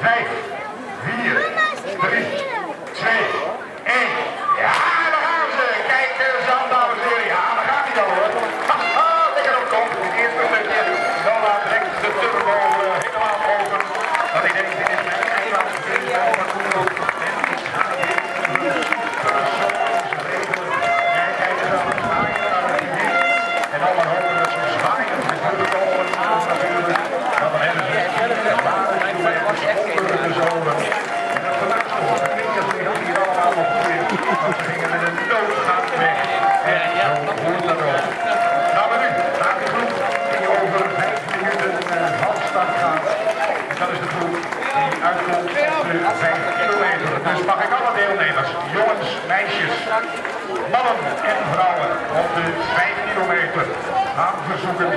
5, 4, 3, 2, 1. Ja, daar gaan ze. Kijk eens aan, dames en heren. Ja, daar gaat hij dan hoor. Haha, lekker op kop. Het eerste stukje. Nola trekt de turbo op de vijf kilometer. Dus mag ik alle deelnemers, jongens, meisjes, mannen en vrouwen op de 5 kilometer aan verzoeken